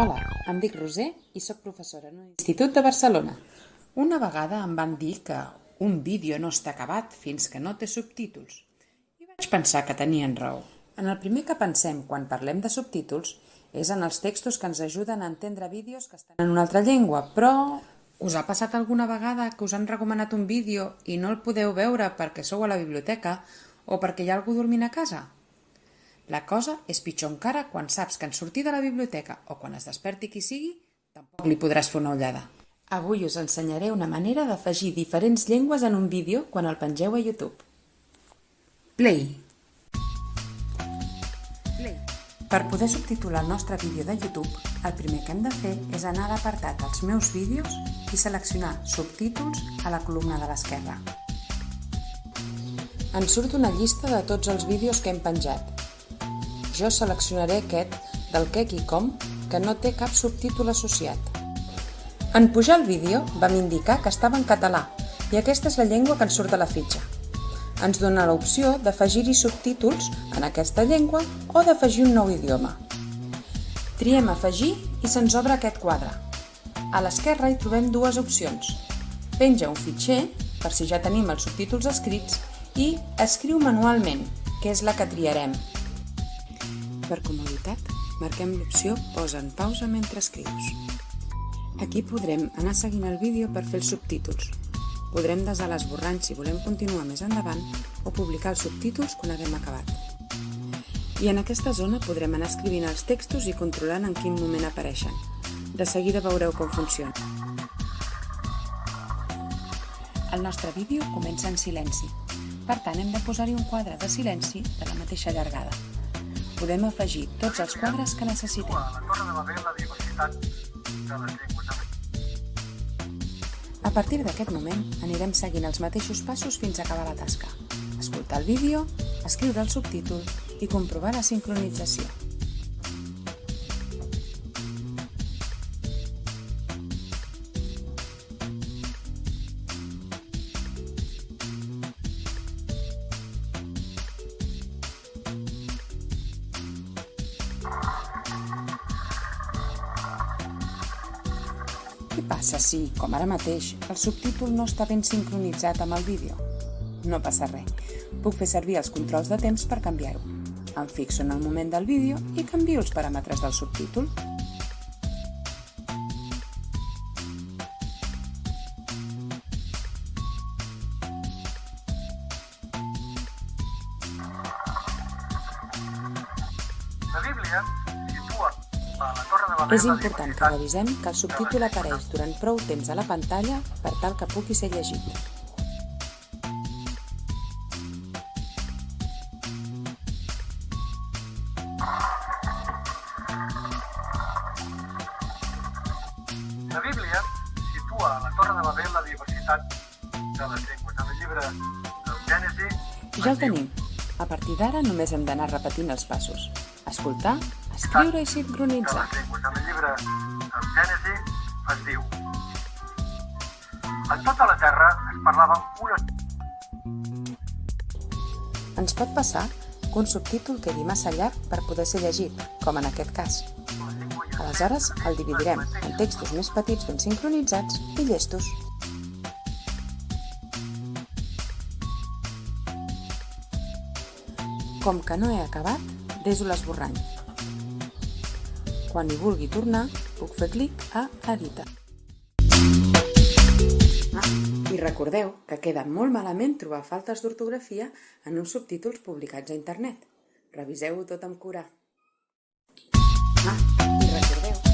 Hola, em dic Roser i sóc professora en un institut de Barcelona. Una vegada em van dir que un vídeo no està acabat fins que no té subtítols. I vaig pensar que tenien raó. En el primer que pensem quan parlem de subtítols és en els textos que ens ajuden a entendre vídeos que estan en una altra llengua, però us ha passat alguna vegada que us han recomanat un vídeo i no el podeu veure perquè sou a la biblioteca o perquè hi ha algú dormint a casa? La cosa és pitjor encara quan saps que en sortir de la biblioteca o quan es desperti qui sigui, tampoc li podràs fer una ullada. Avui us ensenyaré una manera d'afegir diferents llengües en un vídeo quan el pengeu a YouTube. Play. Play. Per poder subtitular el nostre vídeo de YouTube, el primer que hem de fer és anar a l'apartat Els meus vídeos i seleccionar Subtítols a la columna de l'esquerra. Ens surt una llista de tots els vídeos que hem penjat jo seleccionaré aquest del què i com que no té cap subtítol associat. En pujar el vídeo vam indicar que estava en català i aquesta és la llengua que ens surt a la fitxa. Ens dona l'opció d'afegir-hi subtítols en aquesta llengua o d'afegir un nou idioma. Triem afegir i se'ns obre aquest quadre. A l'esquerra hi trobem dues opcions. Penja un fitxer, per si ja tenim els subtítols escrits, i escriu manualment, que és la que triarem. Per comoditat, marquem l'opció Posa en pausa mentre escrius. Aquí podrem anar seguint el vídeo per fer els subtítols. Podrem desar l'esborrany si volem continuar més endavant o publicar els subtítols quan haguem acabat. I en aquesta zona podrem anar escrivint els textos i controlant en quin moment apareixen. De seguida veureu com funciona. El nostre vídeo comença en silenci. Per tant, hem de posar-hi un quadre de silenci de la mateixa llargada podem afegir tots els quadres que necessitem. A partir d'aquest moment anirem seguint els mateixos passos fins a acabar la tasca. Escoltar el vídeo, escriure el subtítol i comprovar la sincronització. Què passa si, com ara mateix, el subtítol no està ben sincronitzat amb el vídeo? No passa res. Puc fer servir els controls de temps per canviar-ho. Em fixo en el moment del vídeo i canvio els paràmetres del subtítol. Bíblia És important que revisem que el subtítol apareix durant prou temps a la pantalla per tal que pugui ser llegit. La Bíblia situa a la Torre de Babel la diversitat de les llengües. En el llibre del Gènesi... Ja el tenim. A partir d'ara només hem d'anar repetint els passos. Escoltar, escriure i sincronitzar. En el llibre del Gènesi es diu En tota la terra es parlava una... Ens pot passar que un subtítol quedi massa llarg per poder ser llegit, com en aquest cas. Aleshores, el dividirem en textos més petits ben sincronitzats i llestos. Com que no he acabat, deso l'esborrany. Quan hi vulgui tornar, puc fer clic a Editar. Ah, I recordeu que queda molt malament trobar faltes d'ortografia en uns subtítols publicats a internet. Reviseu-ho tot amb cura. Ah,